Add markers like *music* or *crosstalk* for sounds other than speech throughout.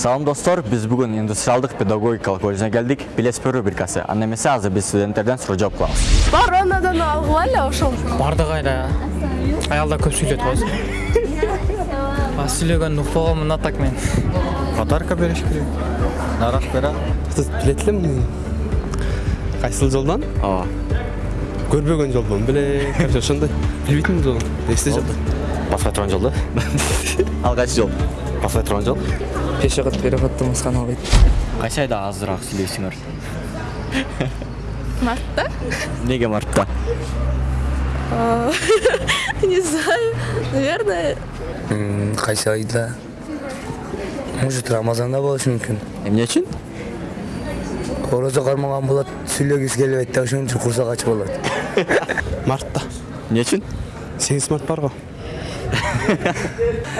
салам достор. Биз бүгүн индустриалдык педагогикалык колледжине келдик билесиз рубрикасы. Анда эмесе азыр биз студенттерден суроо жооп кылабыз Баронадан алгыла эле ошол. бардыгы айда аялдар көп сүйлөйт го а сүйлөгөндү укпаганмын а так мен. Подарка бериш керек. Нарак берем билет элем кайсыл жолдон ооба көрбөгөн жолдон биле короче ошондой билбейтин жол. Эсте жок басқа тұрған жолда *laughs* ал кайсы жол? Басқа тұрған жол. Пешоход переходдон басканы албайт кайсы айда азыраак сүйлөйсүңөр *laughs* Мартта? эмнеге мартта? *laughs* Не знаю. Наверное, кайсы айда? Может рамазанда болушу мүмкүн эмне үчүн орозо кармаган болот сүйлөгүсү келбейт да ошон үчүн курсак ачып алат. *laughs* Мартта. Эмне үчүн сегиз март бар го.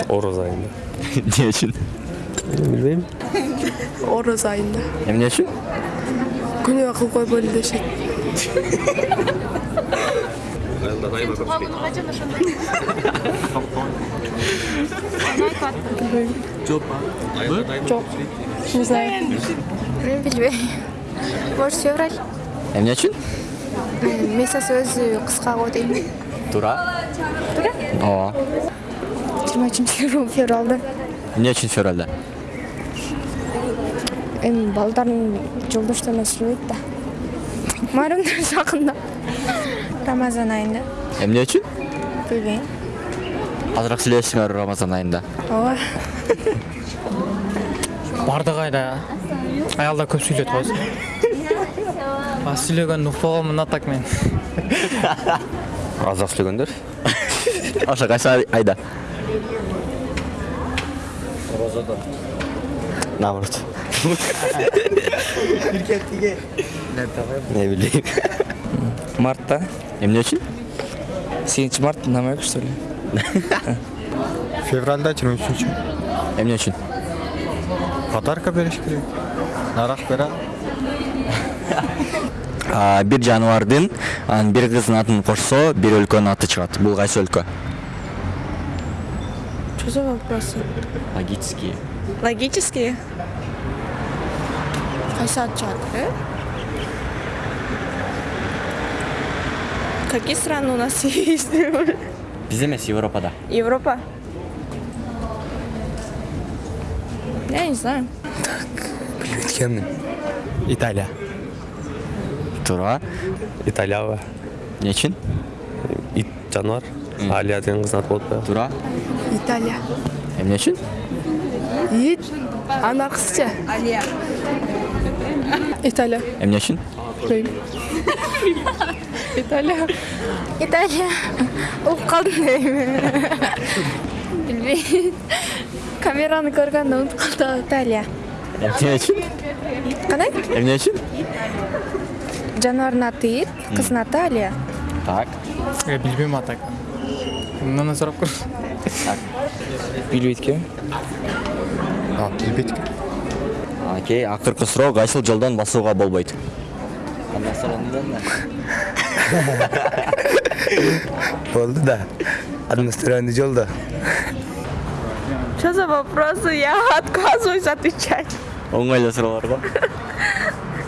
Ороз айында эмне үчүн билбейм Ороз айында. эмне үчүн Күнөө кылып койбойлу дешет. Жок. Не знаю. Мен билбейм. Может, февраль? эмне үчүн Месяц өзү кыска го дейм. туура туура ооба Жыйырма үчүнчү февралда. эмне үчүн февралда Эми балдардын жолдошторуна сүйлөйт да. Майрамдар жакында. Рамазан айында. эмне үчүн Билбейм. азыраак сүйлөшсүңөр рамазан айында Ооба. бардыгы айда аялдар көп сүйлөйт го а сүйлөгөндү укпаганмын а так мен азырақ сөйлегендер ошо кайсы айда наоборот не билейм мартта эмне үчүн сегизинчи март намек что ли жыйырма үчүнчү эмне үчүн подарка бериш керек нарак берем А, бир жаныбардын анан бир кыздын атын кошсо бир өлкөнүн аты чыгат бул кайсы өлкө Что за вопросы? Логические? Кайсы ат чыгат, э? Какие страны у нас *laughs* есть? биз эмес европада Европа? Я не знаю. билбейт экенмин италия. Туура италияға эмне үчүн ит жануар алия деген қыздың аты болуп коёбу туура Италия. Эмне үчүн Ит. Алия. Италия. эмне үчүн Италия. Италия. Угуп калдым дейм. Билбейм. Камераны көргөндө унутуп калдым. Италия. эмне үчүн Кандай? эмне үчүн Жаныбардын аты Ит, кыздын аты Алия. так э билбейм а так мындан сурап көр билбейт экенмин билбейт окей акыркы суроо кайсыл жолдон басууга болбойт *laughs* болду да. Административный жолдо Что за вопросы? Я отказываюсь отвечать. оңой эле суроолор го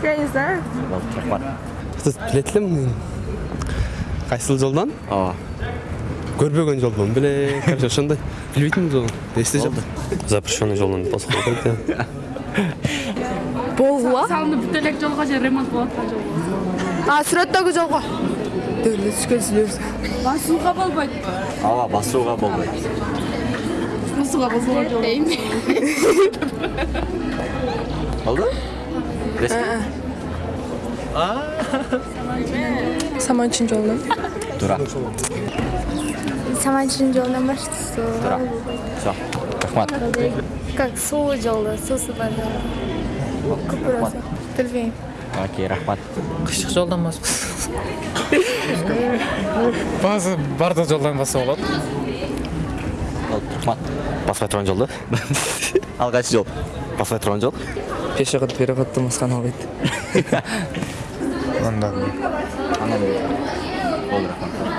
Я не знаю. болду рахмат билет элем кайсыл жолдон ооба көрбөгөн жолдон биле короче ошондой. Билбейтин жол эсте жок запрещенный жолдон басып керек Болгула? салынып бүт элек жолго же ремонт болуп аткан жолго А, сүрөттөгү жолго. Түшкөнсүлөр. басууга болбойт. Ооба басууга болбойт. Басууга болбогон жол болду Саманчин жолунан. туура Саманчин жолунан баштысы. туура все рахмат. Как суу жолу, суусу бар жол. Көпүрөсү. Билбейм. окей рахмат. Кышык жолдон басып *laughs* баазы бардык жолдон басса болду рахмат. Басқа тұрған жолда. *laughs* Ал кайсы жол. Басқа тұрған жол пешоход переходдон басканы албайт *laughs* анан болду рахмат.